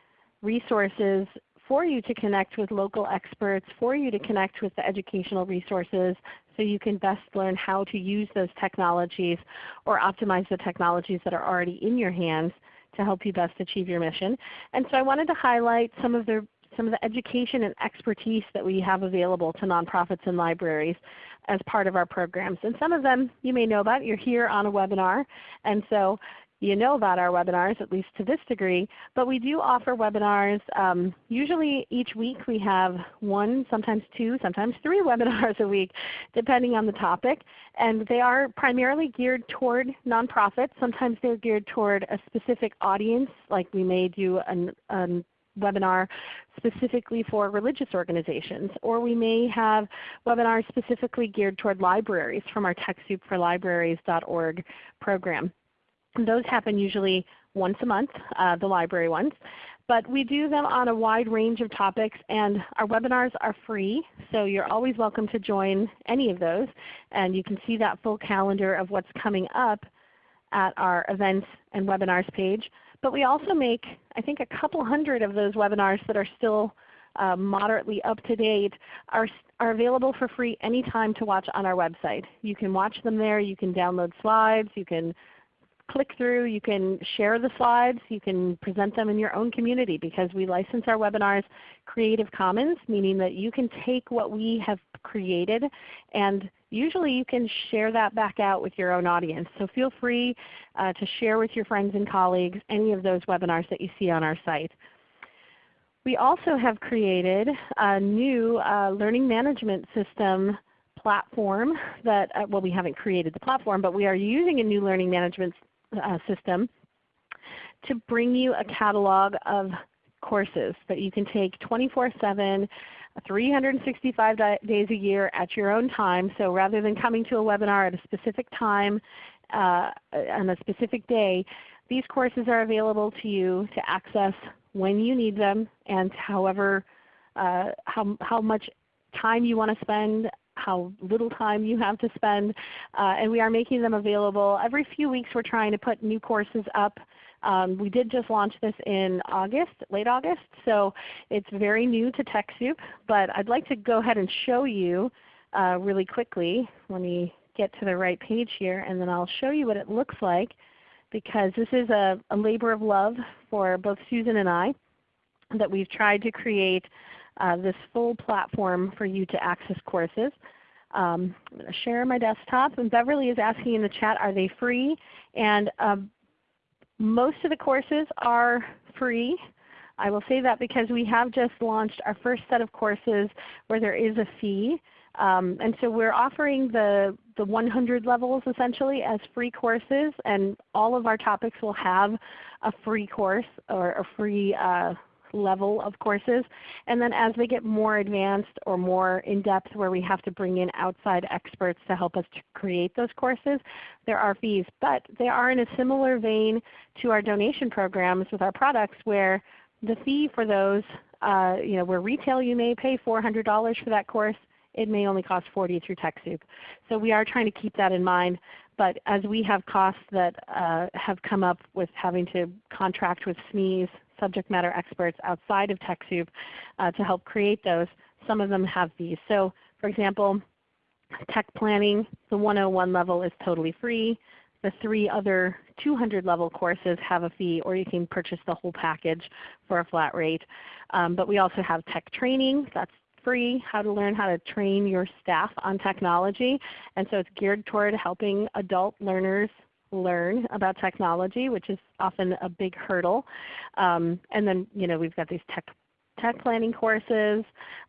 resources for you to connect with local experts, for you to connect with the educational resources so you can best learn how to use those technologies or optimize the technologies that are already in your hands to help you best achieve your mission. And so I wanted to highlight some of the some of the education and expertise that we have available to nonprofits and libraries as part of our programs. And some of them you may know about. You're here on a webinar. And so you know about our webinars, at least to this degree. But we do offer webinars. Um, usually each week we have one, sometimes two, sometimes three webinars a week, depending on the topic. And they are primarily geared toward nonprofits. Sometimes they're geared toward a specific audience, like we may do an, an webinar specifically for religious organizations, or we may have webinars specifically geared toward libraries from our TechSoup4Libraries.org program. Those happen usually once a month, uh, the library ones. But we do them on a wide range of topics and our webinars are free. So you're always welcome to join any of those. And you can see that full calendar of what's coming up at our events and webinars page. But we also make I think a couple hundred of those webinars that are still uh, moderately up to date are, are available for free anytime to watch on our website. You can watch them there. You can download slides. You can click through. You can share the slides. You can present them in your own community because we license our webinars Creative Commons, meaning that you can take what we have created and usually you can share that back out with your own audience. So feel free uh, to share with your friends and colleagues any of those webinars that you see on our site. We also have created a new uh, learning management system platform that, uh, well we haven't created the platform, but we are using a new learning management uh, system to bring you a catalog of courses that you can take 24-7, 365 days a year at your own time. So rather than coming to a webinar at a specific time uh, on a specific day, these courses are available to you to access when you need them and however uh, how, how much time you want to spend how little time you have to spend. Uh, and we are making them available. Every few weeks we're trying to put new courses up. Um, we did just launch this in August, late August, so it's very new to TechSoup. But I'd like to go ahead and show you uh, really quickly. Let me get to the right page here and then I'll show you what it looks like because this is a, a labor of love for both Susan and I that we've tried to create uh, this full platform for you to access courses. Um, I'm going to share my desktop. And Beverly is asking in the chat, are they free? And um, most of the courses are free. I will say that because we have just launched our first set of courses where there is a fee. Um, and so we're offering the, the 100 levels essentially as free courses and all of our topics will have a free course or a free uh, level of courses. And then as they get more advanced or more in-depth where we have to bring in outside experts to help us to create those courses, there are fees. But they are in a similar vein to our donation programs with our products where the fee for those, uh, you know, where retail you may pay $400 for that course, it may only cost 40 through TechSoup. So we are trying to keep that in mind. But as we have costs that uh, have come up with having to contract with SMEs, subject matter experts outside of TechSoup uh, to help create those. Some of them have these. So for example, tech planning, the 101 level is totally free. the three other 200 level courses have a fee or you can purchase the whole package for a flat rate. Um, but we also have tech training. That's free, how to learn how to train your staff on technology. And so it's geared toward helping adult learners learn about technology, which is often a big hurdle. Um, and then you know, we've got these tech, tech planning courses.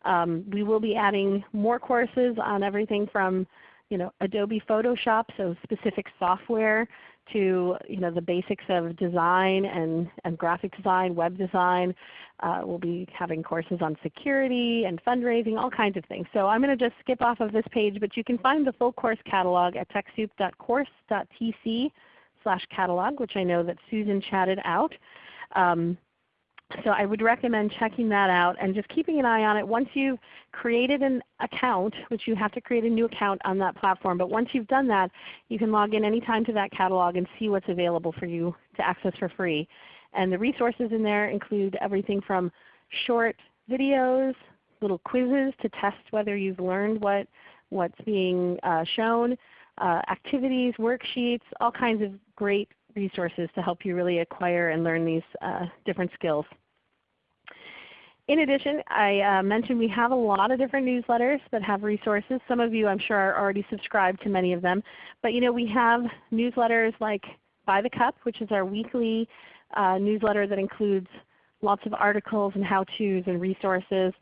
Um, we will be adding more courses on everything from you know, Adobe Photoshop, so specific software to you know, the basics of design and, and graphic design, web design. Uh, we'll be having courses on security and fundraising, all kinds of things. So I'm going to just skip off of this page, but you can find the full course catalog at TechSoup.course.tc slash catalog, which I know that Susan chatted out. Um, so I would recommend checking that out and just keeping an eye on it. Once you've created an account, which you have to create a new account on that platform, but once you've done that, you can log in anytime to that catalog and see what's available for you to access for free. And the resources in there include everything from short videos, little quizzes to test whether you've learned what, what's being uh, shown, uh, activities, worksheets, all kinds of great resources to help you really acquire and learn these uh, different skills. In addition, I uh, mentioned we have a lot of different newsletters that have resources. Some of you I'm sure are already subscribed to many of them. But you know, we have newsletters like By the Cup, which is our weekly uh, newsletter that includes lots of articles and how-tos and resources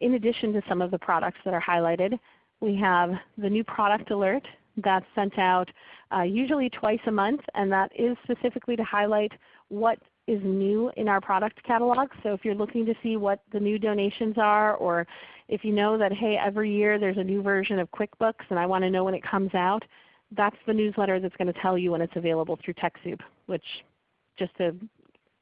in addition to some of the products that are highlighted. We have the new product alert that's sent out uh, usually twice a month and that is specifically to highlight what is new in our product catalog. So if you're looking to see what the new donations are or if you know that hey every year there's a new version of QuickBooks and I want to know when it comes out, that's the newsletter that's going to tell you when it's available through TechSoup, which just to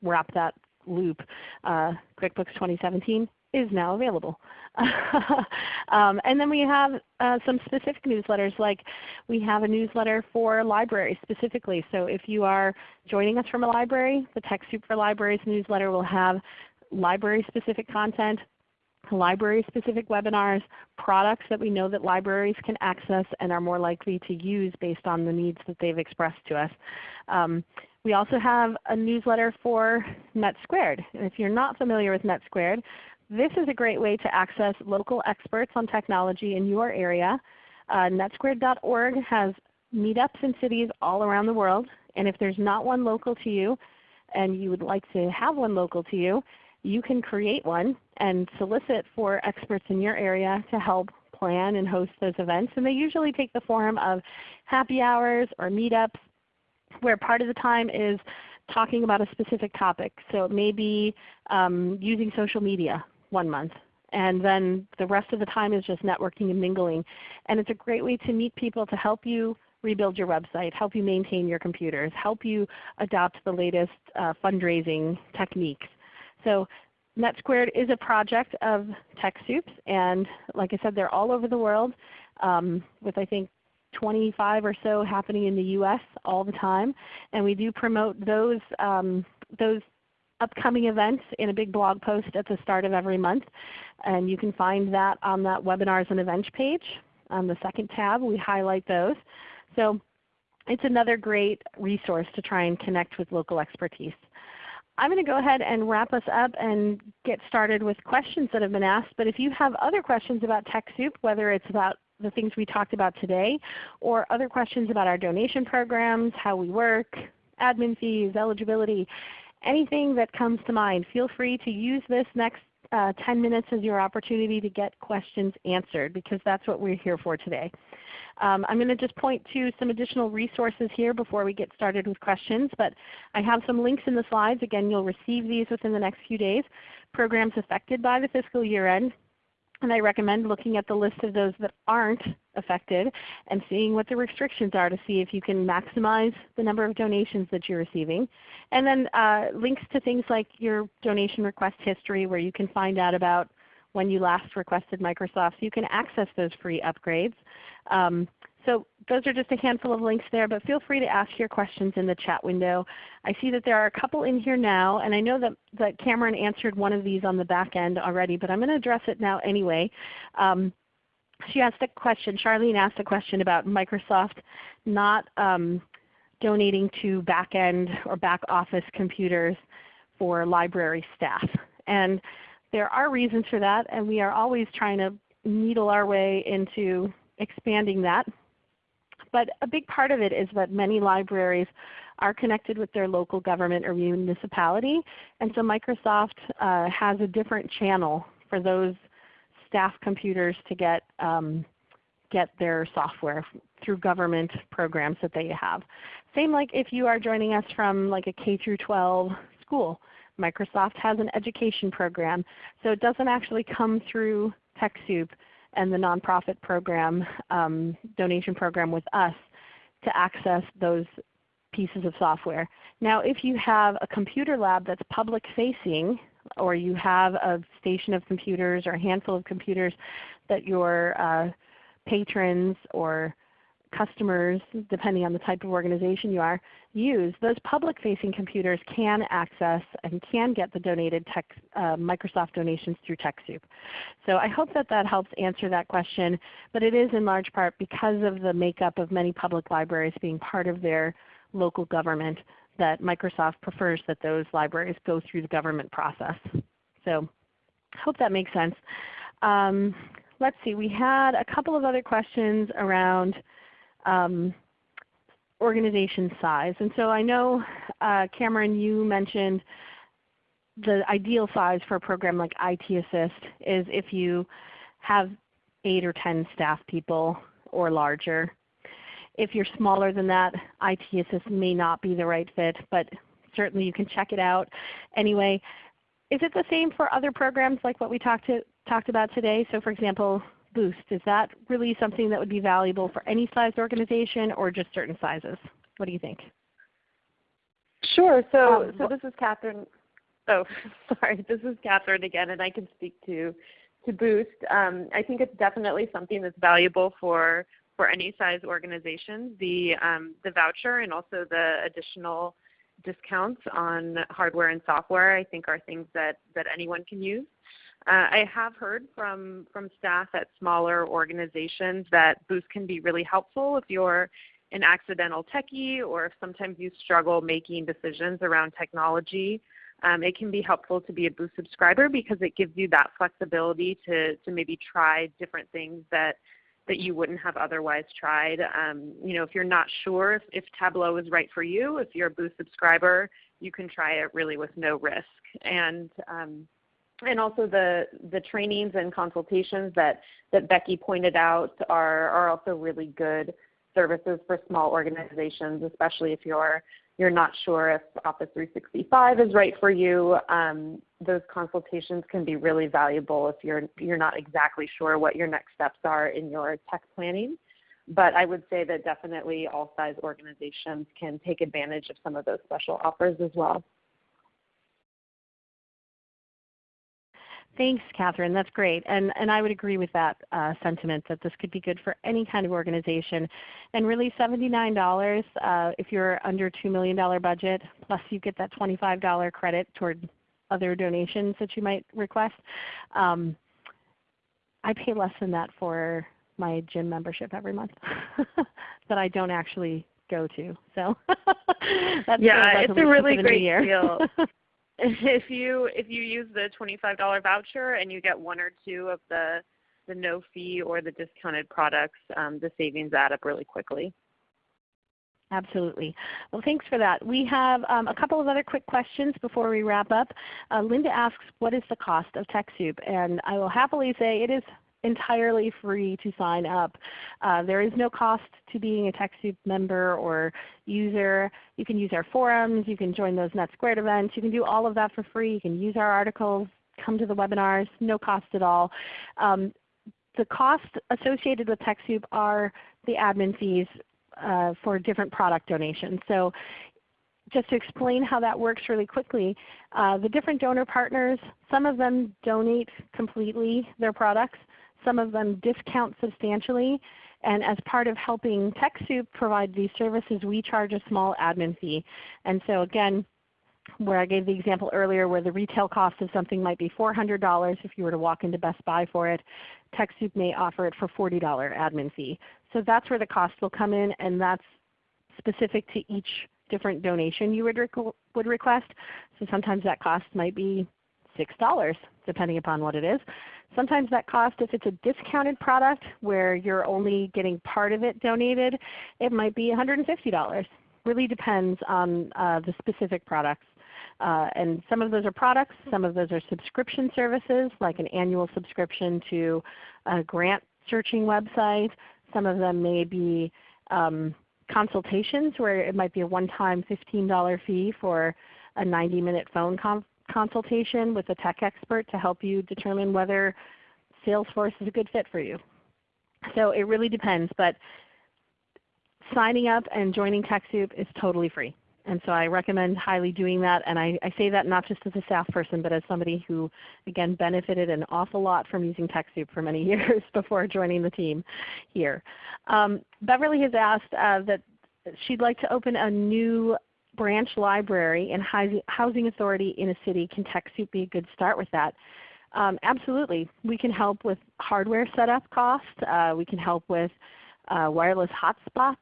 wrap that loop, uh, QuickBooks 2017 is now available. um, and then we have uh, some specific newsletters like we have a newsletter for libraries specifically. So if you are joining us from a library, the TechSoup for Libraries newsletter will have library specific content, library specific webinars, products that we know that libraries can access and are more likely to use based on the needs that they've expressed to us. Um, we also have a newsletter for NetSquared. And if you're not familiar with NetSquared, this is a great way to access local experts on technology in your area. Uh, netsquared.org has meetups in cities all around the world. And if there's not one local to you and you would like to have one local to you, you can create one and solicit for experts in your area to help plan and host those events. And they usually take the form of happy hours or meetups where part of the time is talking about a specific topic. So it may be um, using social media one month. And then the rest of the time is just networking and mingling. And it's a great way to meet people to help you rebuild your website, help you maintain your computers, help you adopt the latest uh, fundraising techniques. So NetSquared is a project of TechSoups, and like I said, they're all over the world um, with I think 25 or so happening in the U.S. all the time. And we do promote those, um, those upcoming events in a big blog post at the start of every month. And you can find that on that Webinars and Events page. On the second tab we highlight those. So it's another great resource to try and connect with local expertise. I'm going to go ahead and wrap us up and get started with questions that have been asked. But if you have other questions about TechSoup, whether it's about the things we talked about today, or other questions about our donation programs, how we work, admin fees, eligibility, anything that comes to mind, feel free to use this next uh, 10 minutes as your opportunity to get questions answered because that's what we're here for today. Um, I'm going to just point to some additional resources here before we get started with questions, but I have some links in the slides. Again, you'll receive these within the next few days. Programs affected by the fiscal year end, and I recommend looking at the list of those that aren't affected and seeing what the restrictions are to see if you can maximize the number of donations that you're receiving. And then uh, links to things like your donation request history where you can find out about when you last requested Microsoft so you can access those free upgrades. Um, so those are just a handful of links there, but feel free to ask your questions in the chat window. I see that there are a couple in here now, and I know that, that Cameron answered one of these on the back end already, but I'm going to address it now anyway. Um, she asked a question, Charlene asked a question about Microsoft not um, donating to back end or back office computers for library staff. And there are reasons for that, and we are always trying to needle our way into expanding that. But a big part of it is that many libraries are connected with their local government or municipality. And so Microsoft uh, has a different channel for those staff computers to get, um, get their software through government programs that they have. Same like if you are joining us from like a K through 12 school. Microsoft has an education program. So it doesn't actually come through TechSoup and the nonprofit program, um, donation program with us to access those pieces of software. Now if you have a computer lab that's public facing, or you have a station of computers or a handful of computers that your uh, patrons or customers, depending on the type of organization you are, use, those public-facing computers can access and can get the donated tech, uh, Microsoft donations through TechSoup. So I hope that that helps answer that question. But it is in large part because of the makeup of many public libraries being part of their local government that Microsoft prefers that those libraries go through the government process. So I hope that makes sense. Um, let's see, we had a couple of other questions around um, organization size. And so I know, uh, Cameron, you mentioned the ideal size for a program like IT Assist is if you have 8 or 10 staff people or larger. If you're smaller than that, IT Assist may not be the right fit, but certainly you can check it out. Anyway, is it the same for other programs like what we talked, to, talked about today? So for example, Boost, is that really something that would be valuable for any size organization or just certain sizes? What do you think? Sure. So, um, so this is Catherine. Oh, sorry. This is Catherine again, and I can speak to to Boost. Um, I think it's definitely something that's valuable for for any size organization. The um, the voucher and also the additional discounts on hardware and software I think are things that that anyone can use. Uh, I have heard from, from staff at smaller organizations that Boost can be really helpful if you're an accidental techie or if sometimes you struggle making decisions around technology. Um, it can be helpful to be a Boost subscriber because it gives you that flexibility to, to maybe try different things that, that you wouldn't have otherwise tried. Um, you know, if you're not sure if, if Tableau is right for you, if you're a Boost subscriber, you can try it really with no risk. And um, and also the, the trainings and consultations that, that Becky pointed out are, are also really good services for small organizations, especially if you're, you're not sure if Office 365 is right for you. Um, those consultations can be really valuable if you're, you're not exactly sure what your next steps are in your tech planning. But I would say that definitely all size organizations can take advantage of some of those special offers as well. Thanks, Catherine. That's great. And, and I would agree with that uh, sentiment that this could be good for any kind of organization. And really $79 uh, if you're under $2 million budget, plus you get that $25 credit toward other donations that you might request. Um, I pay less than that for my gym membership every month that I don't actually go to. So that's yeah, it's a really great deal. if you if you use the $25 voucher and you get one or two of the the no fee or the discounted products, um, the savings add up really quickly. Absolutely. Well, thanks for that. We have um, a couple of other quick questions before we wrap up. Uh, Linda asks, what is the cost of TechSoup? And I will happily say it is entirely free to sign up. Uh, there is no cost to being a TechSoup member or user. You can use our forums. You can join those NetSquared events. You can do all of that for free. You can use our articles, come to the webinars, no cost at all. Um, the costs associated with TechSoup are the admin fees uh, for different product donations. So just to explain how that works really quickly, uh, the different donor partners, some of them donate completely their products. Some of them discount substantially. And as part of helping TechSoup provide these services, we charge a small admin fee. And so again, where I gave the example earlier where the retail cost of something might be $400 if you were to walk into Best Buy for it, TechSoup may offer it for $40 admin fee. So that's where the cost will come in and that's specific to each different donation you would, would request. So sometimes that cost might be $6 depending upon what it is. Sometimes that cost, if it's a discounted product where you're only getting part of it donated, it might be $150. Really depends on uh, the specific products. Uh, and some of those are products, some of those are subscription services like an annual subscription to a grant searching website. Some of them may be um, consultations where it might be a one-time $15 fee for a 90-minute phone consultation with a tech expert to help you determine whether Salesforce is a good fit for you. So it really depends, but signing up and joining TechSoup is totally free. And so I recommend highly doing that. And I, I, say that not just as a staff person, but as somebody who, again, benefited an awful lot from using TechSoup for many years before joining the team here. Um, Beverly has asked uh, that she'd like to open a new branch library and housing authority in a city. Can TechSoup be a good start with that? Um, absolutely. We can help with hardware setup costs. Uh, we can help with uh, wireless hotspots.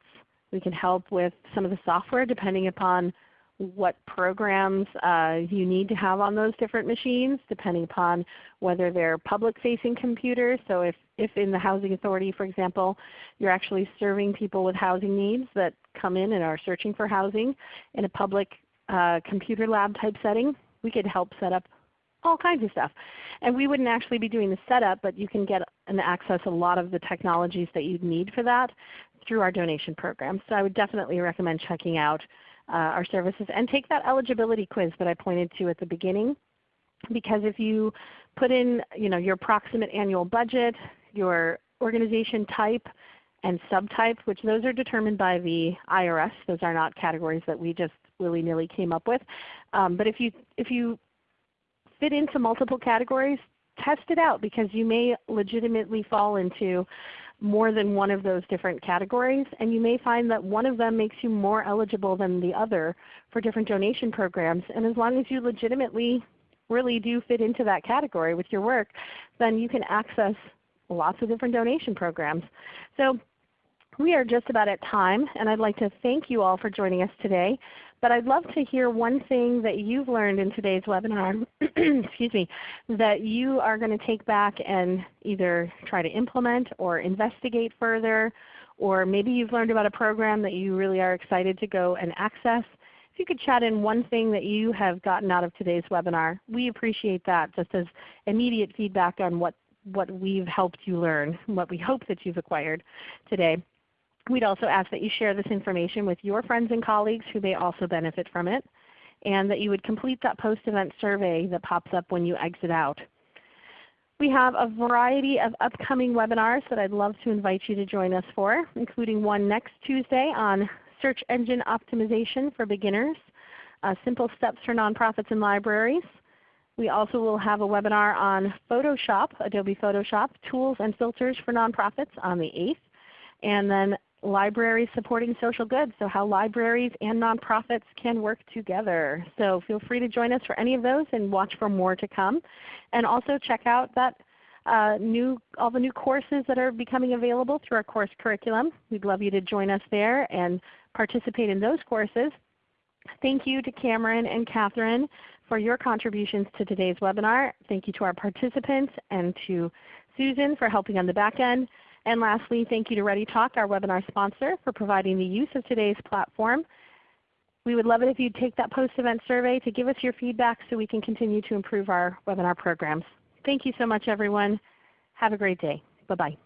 We can help with some of the software depending upon what programs uh, you need to have on those different machines depending upon whether they're public facing computers. So if, if in the Housing Authority for example you're actually serving people with housing needs that come in and are searching for housing in a public uh, computer lab type setting, we could help set up all kinds of stuff. And we wouldn't actually be doing the setup, but you can get and access a lot of the technologies that you'd need for that through our donation program. So I would definitely recommend checking out our services and take that eligibility quiz that I pointed to at the beginning. Because if you put in you know, your approximate annual budget, your organization type, and subtype, which those are determined by the IRS. Those are not categories that we just willy-nilly came up with. Um, but if you, if you fit into multiple categories, test it out because you may legitimately fall into more than one of those different categories, and you may find that one of them makes you more eligible than the other for different donation programs. And as long as you legitimately really do fit into that category with your work, then you can access lots of different donation programs. So we are just about at time, and I'd like to thank you all for joining us today. But I'd love to hear one thing that you've learned in today's webinar excuse me, that you are going to take back and either try to implement or investigate further, or maybe you've learned about a program that you really are excited to go and access. If you could chat in one thing that you have gotten out of today's webinar, we appreciate that just as immediate feedback on what, what we've helped you learn, what we hope that you've acquired today. We'd also ask that you share this information with your friends and colleagues who may also benefit from it, and that you would complete that post-event survey that pops up when you exit out. We have a variety of upcoming webinars that I'd love to invite you to join us for, including one next Tuesday on search engine optimization for beginners, uh, simple steps for nonprofits and libraries. We also will have a webinar on Photoshop, Adobe Photoshop, tools and filters for nonprofits on the 8th. And then libraries supporting social good, so how libraries and nonprofits can work together. So feel free to join us for any of those and watch for more to come. And also check out that uh, new, all the new courses that are becoming available through our course curriculum. We'd love you to join us there and participate in those courses. Thank you to Cameron and Catherine for your contributions to today's webinar. Thank you to our participants and to Susan for helping on the back end. And lastly, thank you to ReadyTalk, our webinar sponsor, for providing the use of today's platform. We would love it if you'd take that post-event survey to give us your feedback so we can continue to improve our webinar programs. Thank you so much everyone. Have a great day. Bye-bye.